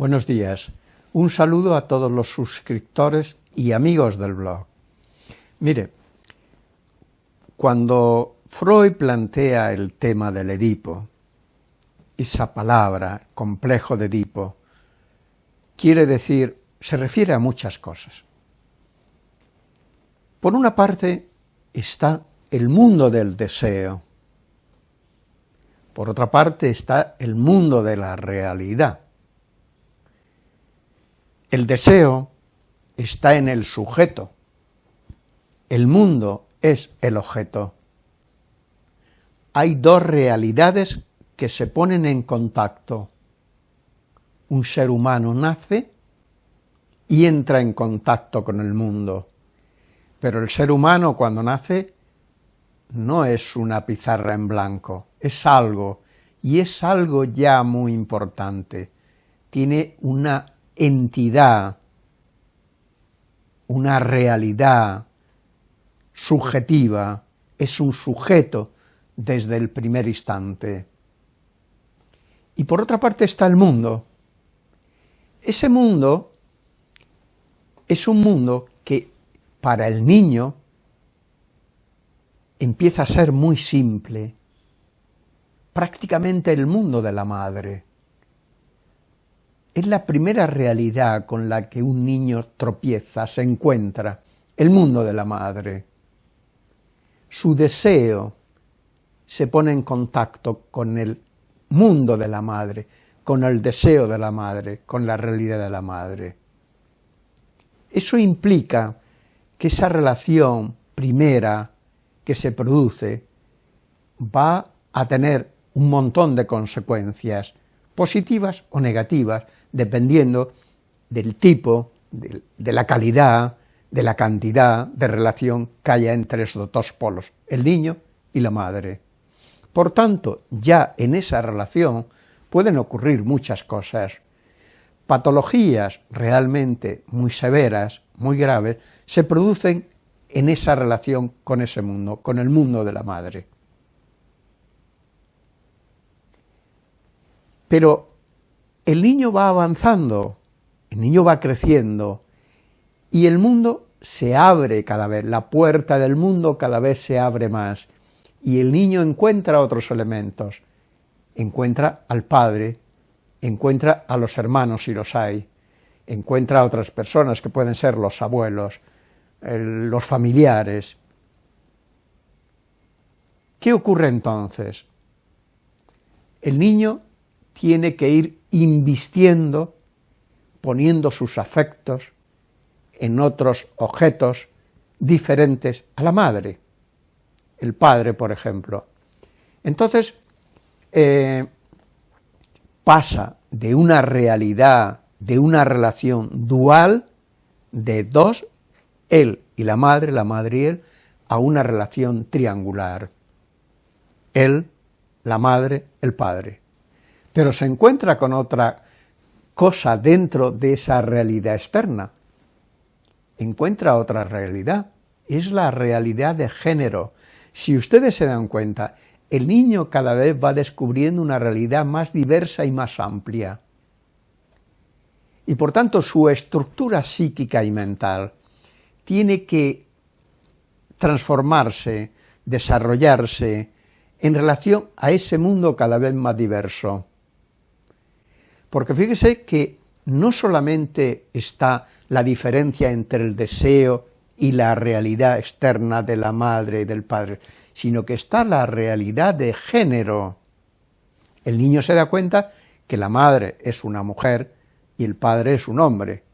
Buenos días. Un saludo a todos los suscriptores y amigos del blog. Mire, cuando Freud plantea el tema del Edipo, esa palabra, complejo de Edipo, quiere decir, se refiere a muchas cosas. Por una parte está el mundo del deseo, por otra parte está el mundo de la realidad. El deseo está en el sujeto, el mundo es el objeto. Hay dos realidades que se ponen en contacto. Un ser humano nace y entra en contacto con el mundo, pero el ser humano cuando nace no es una pizarra en blanco, es algo, y es algo ya muy importante, tiene una entidad, una realidad subjetiva, es un sujeto desde el primer instante. Y por otra parte está el mundo. Ese mundo es un mundo que para el niño empieza a ser muy simple, prácticamente el mundo de la madre. Es la primera realidad con la que un niño tropieza, se encuentra, el mundo de la madre. Su deseo se pone en contacto con el mundo de la madre, con el deseo de la madre, con la realidad de la madre. Eso implica que esa relación primera que se produce va a tener un montón de consecuencias, positivas o negativas, dependiendo del tipo, de, la calidad, de la cantidad de relación que haya entre esos dos polos, el niño y la madre. Por tanto, ya en esa relación pueden ocurrir muchas cosas. Patologías realmente muy severas, muy graves, se producen en esa relación con ese mundo, con el mundo de la madre. Pero el niño va avanzando, el niño va creciendo, y el mundo se abre cada vez, la puerta del mundo cada vez se abre más, y el niño encuentra otros elementos, encuentra al padre, encuentra a los hermanos si los hay, encuentra a otras personas que pueden ser los abuelos, los familiares. ¿Qué ocurre entonces? El niño tiene que ir invistiendo, poniendo sus afectos en otros objetos diferentes a la madre, el padre, por ejemplo. Entonces, eh, pasa de una realidad, de una relación dual, de dos, él y la madre, la madre y él, a una relación triangular. Él, la madre, el padre pero se encuentra con otra cosa dentro de esa realidad externa. Encuentra otra realidad, es la realidad de género. Si ustedes se dan cuenta, el niño cada vez va descubriendo una realidad más diversa y más amplia. Y por tanto su estructura psíquica y mental tiene que transformarse, desarrollarse en relación a ese mundo cada vez más diverso. Porque fíjese que no solamente está la diferencia entre el deseo y la realidad externa de la madre y del padre, sino que está la realidad de género. El niño se da cuenta que la madre es una mujer y el padre es un hombre.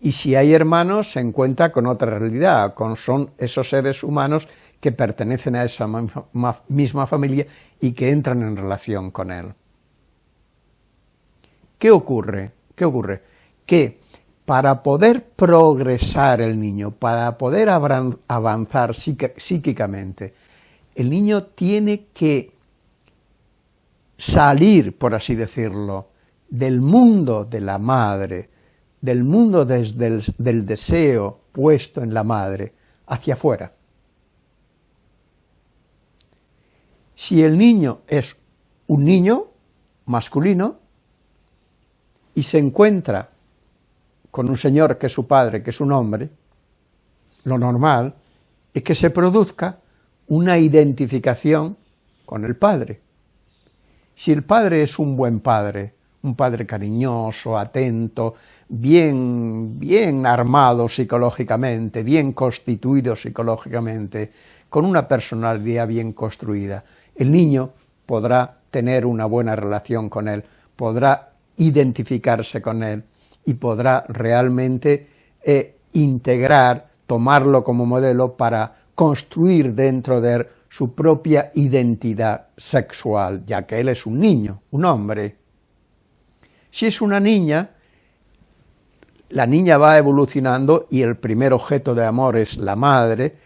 Y si hay hermanos, se encuentra con otra realidad, con son esos seres humanos que pertenecen a esa misma familia y que entran en relación con él. ¿Qué ocurre? ¿Qué ocurre? Que para poder progresar el niño, para poder avanzar psíquicamente, el niño tiene que salir, por así decirlo, del mundo de la madre, del mundo desde el, del deseo puesto en la madre, hacia afuera. Si el niño es un niño masculino, y se encuentra con un señor que es su padre, que es un hombre, lo normal es que se produzca una identificación con el padre. Si el padre es un buen padre, un padre cariñoso, atento, bien, bien armado psicológicamente, bien constituido psicológicamente, con una personalidad bien construida, el niño podrá tener una buena relación con él, podrá identificarse con él y podrá realmente eh, integrar, tomarlo como modelo para construir dentro de él su propia identidad sexual, ya que él es un niño, un hombre. Si es una niña, la niña va evolucionando y el primer objeto de amor es la madre,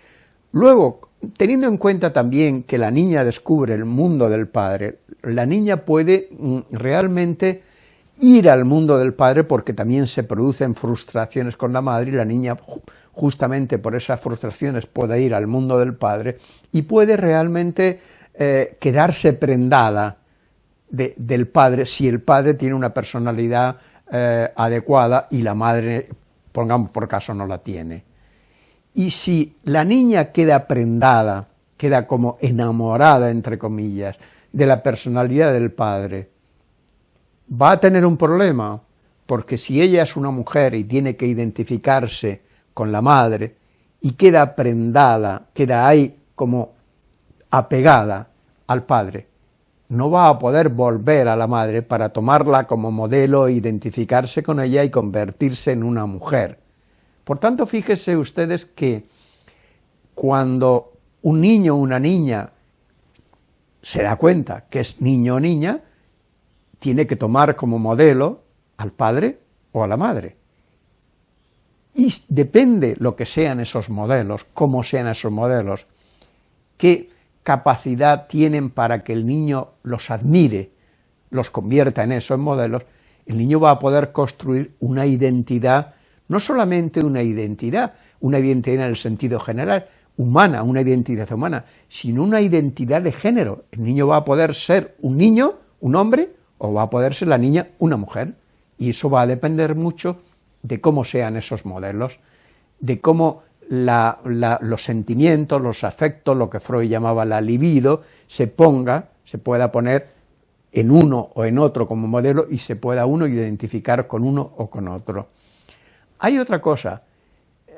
luego, teniendo en cuenta también que la niña descubre el mundo del padre, la niña puede mm, realmente ir al mundo del padre porque también se producen frustraciones con la madre y la niña justamente por esas frustraciones puede ir al mundo del padre y puede realmente eh, quedarse prendada del padre si el padre tiene una personalidad eh, adecuada y la madre, pongamos por caso, no la tiene. Y si la niña queda prendada, queda como enamorada, entre comillas, de la personalidad del padre, va a tener un problema, porque si ella es una mujer y tiene que identificarse con la madre, y queda prendada, queda ahí como apegada al padre, no va a poder volver a la madre para tomarla como modelo, identificarse con ella y convertirse en una mujer. Por tanto, fíjese ustedes que cuando un niño o una niña se da cuenta que es niño o niña, tiene que tomar como modelo al padre o a la madre. Y depende lo que sean esos modelos, cómo sean esos modelos, qué capacidad tienen para que el niño los admire, los convierta en eso, en modelos, el niño va a poder construir una identidad, no solamente una identidad, una identidad en el sentido general, humana, una identidad humana, sino una identidad de género. El niño va a poder ser un niño, un hombre, o va a poder ser la niña una mujer, y eso va a depender mucho de cómo sean esos modelos, de cómo los sentimientos, los afectos, lo que Freud llamaba la libido, se ponga, se pueda poner en uno o en otro como modelo y se pueda uno identificar con uno o con otro. Hay otra cosa,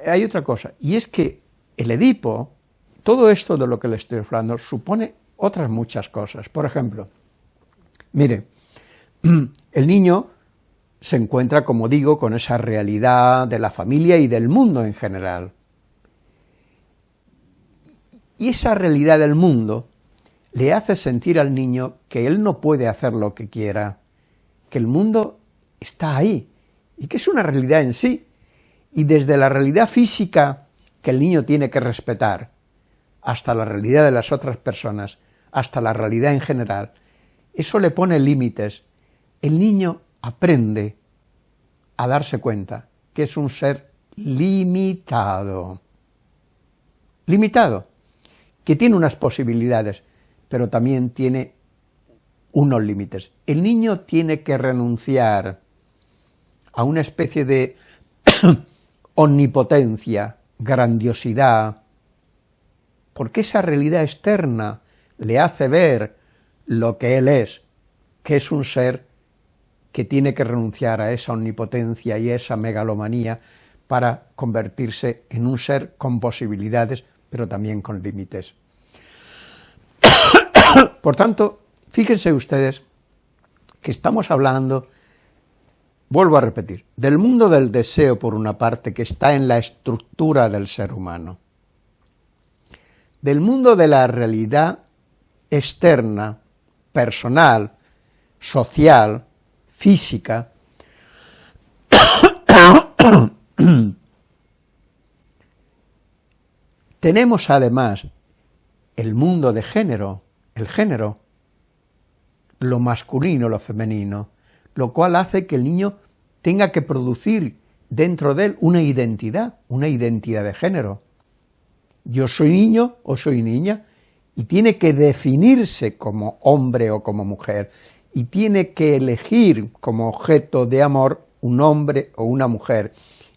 hay otra cosa, y es que el Edipo, todo esto de lo que le estoy hablando, supone otras muchas cosas. Por ejemplo, mire, el niño se encuentra, como digo, con esa realidad de la familia y del mundo en general. Y esa realidad del mundo le hace sentir al niño que él no puede hacer lo que quiera, que el mundo está ahí, y que es una realidad en sí, y desde la realidad física que el niño tiene que respetar, hasta la realidad de las otras personas, hasta la realidad en general, eso le pone límites. El niño aprende a darse cuenta que es un ser limitado. Limitado, que tiene unas posibilidades, pero también tiene unos límites. El niño tiene que renunciar a una especie de omnipotencia, grandiosidad, porque esa realidad externa le hace ver lo que él es, que es un ser que tiene que renunciar a esa omnipotencia y esa megalomanía para convertirse en un ser con posibilidades, pero también con límites. Por tanto, fíjense ustedes que estamos hablando, vuelvo a repetir, del mundo del deseo por una parte que está en la estructura del ser humano, del mundo de la realidad externa, personal, social, física, tenemos además el mundo de género, el género, lo masculino, lo femenino, lo cual hace que el niño tenga que producir dentro de él una identidad, una identidad de género. Yo soy niño o soy niña, y tiene que definirse como hombre o como mujer, y tiene que elegir como objeto de amor un hombre o una mujer.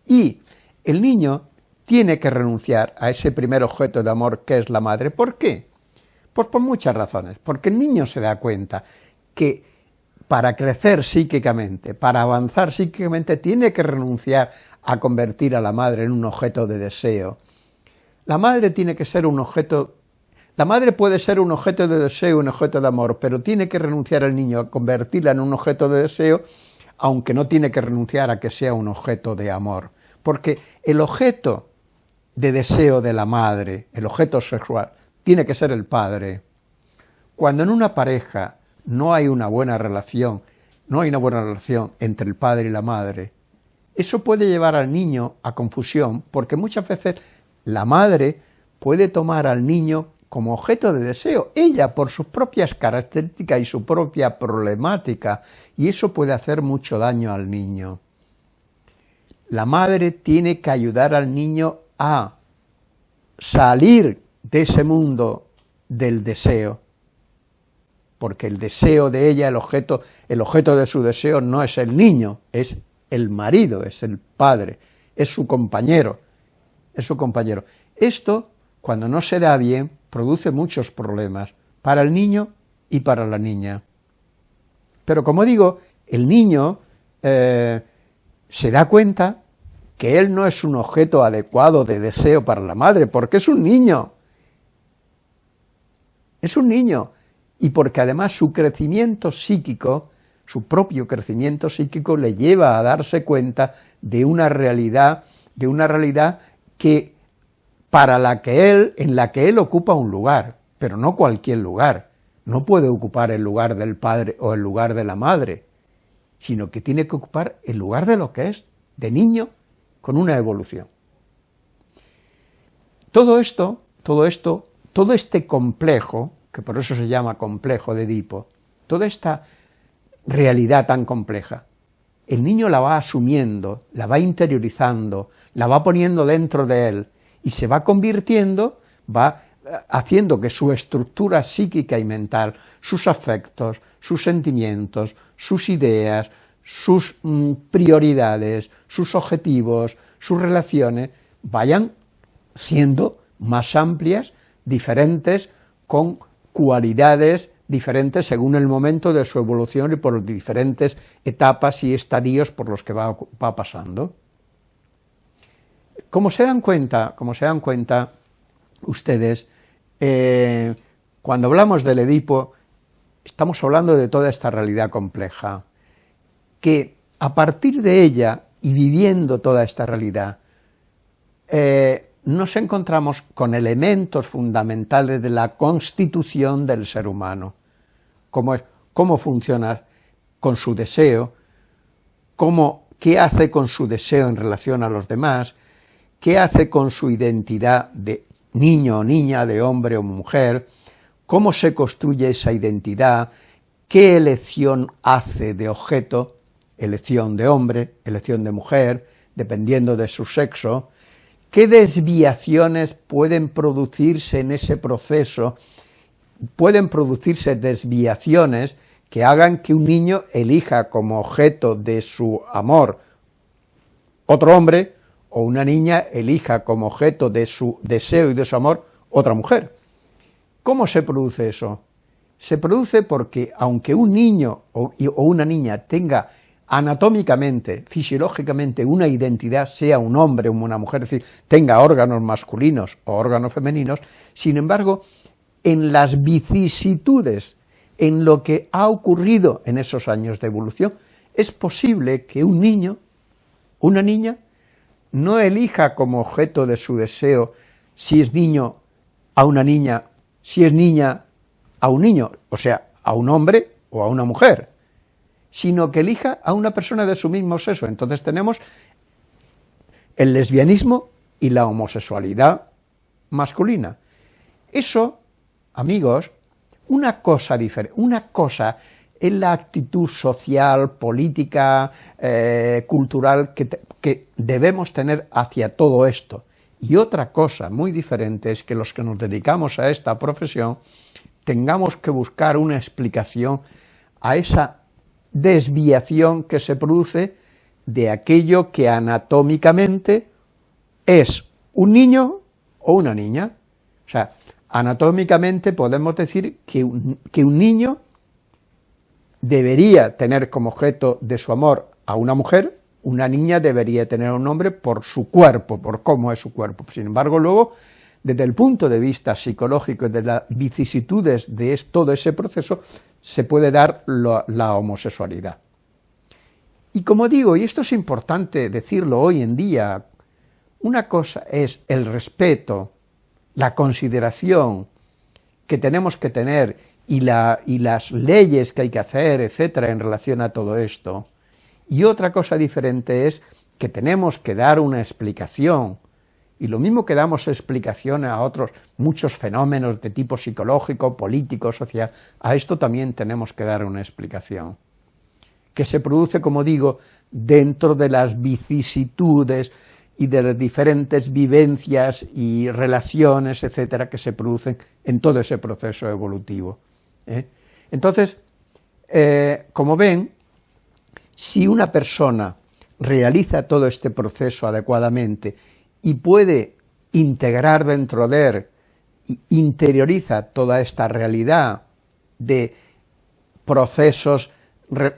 Y el niño tiene que renunciar a ese primer objeto de amor que es la madre. ¿Por qué? Pues por muchas razones. Porque el niño se da cuenta que para crecer psíquicamente, para avanzar psíquicamente, tiene que renunciar a convertir a la madre en un objeto de deseo. La madre tiene que ser un objeto la madre puede ser un objeto de deseo, un objeto de amor, pero tiene que renunciar el niño a convertirla en un objeto de deseo, aunque no tiene que renunciar a que sea un objeto de amor. Porque el objeto de deseo de la madre, el objeto sexual, tiene que ser el padre. Cuando en una pareja no hay una buena relación, no hay una buena relación entre el padre y la madre, eso puede llevar al niño a confusión, porque muchas veces la madre puede tomar al niño como objeto de deseo, ella por sus propias características y su propia problemática, y eso puede hacer mucho daño al niño. La madre tiene que ayudar al niño a salir de ese mundo del deseo, porque el deseo de ella, el objeto, el objeto de su deseo no es el niño, es el marido, es el padre, es su compañero, es su compañero. Esto, cuando no se da bien, produce muchos problemas para el niño y para la niña. Pero como digo, el niño eh, se da cuenta que él no es un objeto adecuado de deseo para la madre, porque es un niño. Es un niño. Y porque además su crecimiento psíquico, su propio crecimiento psíquico, le lleva a darse cuenta de una realidad, de una realidad que para la que él, en la que él ocupa un lugar, pero no cualquier lugar, no puede ocupar el lugar del padre o el lugar de la madre, sino que tiene que ocupar el lugar de lo que es, de niño, con una evolución. Todo esto, todo esto, todo este complejo, que por eso se llama complejo de Edipo, toda esta realidad tan compleja, el niño la va asumiendo, la va interiorizando, la va poniendo dentro de él, y se va convirtiendo, va eh, haciendo que su estructura psíquica y mental, sus afectos, sus sentimientos, sus ideas, sus mm, prioridades, sus objetivos, sus relaciones, vayan siendo más amplias, diferentes, con cualidades diferentes según el momento de su evolución y por las diferentes etapas y estadios por los que va, va pasando. Como se dan cuenta, como se dan cuenta ustedes, eh, cuando hablamos del Edipo, estamos hablando de toda esta realidad compleja, que a partir de ella y viviendo toda esta realidad, eh, nos encontramos con elementos fundamentales de la constitución del ser humano, como es cómo funciona con su deseo, cómo, qué hace con su deseo en relación a los demás, qué hace con su identidad de niño o niña, de hombre o mujer, cómo se construye esa identidad, qué elección hace de objeto, elección de hombre, elección de mujer, dependiendo de su sexo, qué desviaciones pueden producirse en ese proceso, pueden producirse desviaciones que hagan que un niño elija como objeto de su amor otro hombre, o una niña elija como objeto de su deseo y de su amor otra mujer. ¿Cómo se produce eso? Se produce porque aunque un niño o, una niña tenga anatómicamente, fisiológicamente, una identidad, sea un hombre o una mujer, es decir, tenga órganos masculinos o órganos femeninos, sin embargo, en las vicisitudes, en lo que ha ocurrido en esos años de evolución, es posible que un niño, una niña, no elija como objeto de su deseo si es niño a una niña, si es niña a un niño, o sea, a un hombre o a una mujer, sino que elija a una persona de su mismo sexo. Entonces tenemos el lesbianismo y la homosexualidad masculina. Eso, amigos, una cosa diferente, una cosa en la actitud social, política, eh, cultural que, debemos tener hacia todo esto. Y otra cosa muy diferente es que los que nos dedicamos a esta profesión tengamos que buscar una explicación a esa desviación que se produce de aquello que anatómicamente es un niño o una niña. O sea, anatómicamente podemos decir que un niño debería tener como objeto de su amor a una mujer, una niña debería tener un hombre por su cuerpo, por cómo es su cuerpo. Sin embargo, luego, desde el punto de vista psicológico y de las vicisitudes de todo ese proceso, se puede dar la homosexualidad. Y como digo, y esto es importante decirlo hoy en día, una cosa es el respeto, la consideración que tenemos que tener y, la, y las leyes que hay que hacer, etcétera, en relación a todo esto, y otra cosa diferente es que tenemos que dar una explicación, y lo mismo que damos explicación a otros muchos fenómenos de tipo psicológico, político, social, a esto también tenemos que dar una explicación. Que se produce, como digo, dentro de las vicisitudes y de las diferentes vivencias y relaciones, etcétera, que se producen en todo ese proceso evolutivo. ¿Eh? Entonces, eh, como ven, si una persona realiza todo este proceso adecuadamente y puede integrar dentro de él, interioriza toda esta realidad de procesos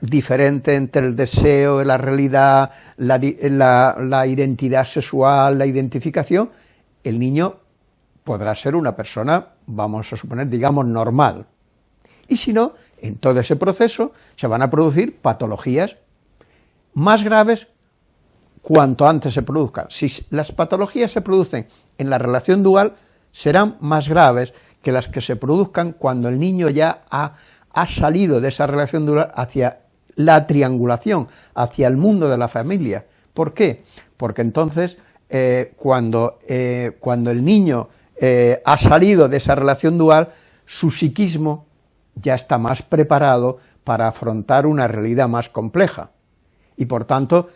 diferente entre el deseo, la realidad, la, identidad sexual, la identificación, el niño podrá ser una persona, vamos a suponer, digamos, normal. Y si no, en todo ese proceso se van a producir patologías más graves cuanto antes se produzcan. Si las patologías se producen en la relación dual, serán más graves que las que se produzcan cuando el niño ya ha salido de esa relación dual hacia la triangulación, hacia el mundo de la familia. ¿Por qué? Porque entonces, eh, cuando, eh, cuando, el niño eh, ha salido de esa relación dual, su psiquismo ya está más preparado para afrontar una realidad más compleja, y por tanto,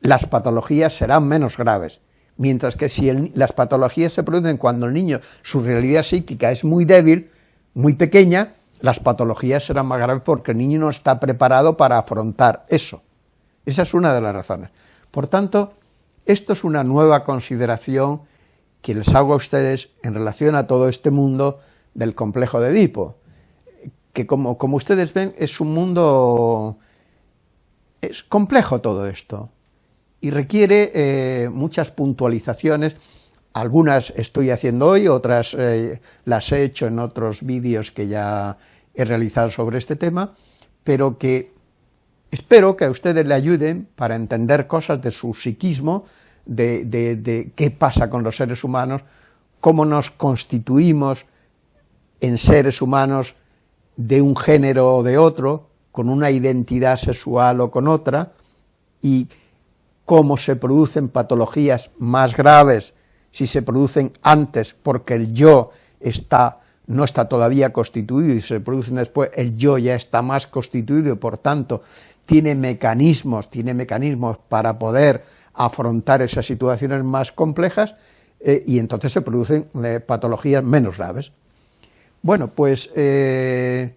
las patologías serán menos graves, mientras que si las patologías se producen cuando el niño, su realidad psíquica es muy débil, muy pequeña, las patologías serán más graves porque el niño no está preparado para afrontar eso. Esa es una de las razones. Por tanto, esto es una nueva consideración que les hago a ustedes en relación a todo este mundo del complejo de Edipo, que como, como ustedes ven es un mundo, es complejo todo esto, y requiere eh, muchas puntualizaciones, algunas estoy haciendo hoy, otras eh, las he hecho en otros vídeos que ya he realizado sobre este tema, pero que espero que a ustedes le ayuden para entender cosas de su psiquismo, de, qué pasa con los seres humanos, cómo nos constituimos en seres humanos de un género o de otro, con una identidad sexual o con otra, y cómo se producen patologías más graves si se producen antes porque el yo está no está todavía constituido y se producen después, el yo ya está más constituido y por tanto tiene mecanismos, tiene mecanismos para poder afrontar esas situaciones más complejas eh, y entonces se producen eh, patologías menos graves. Bueno, pues eh,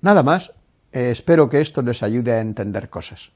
nada más, espero que esto les ayude a entender cosas.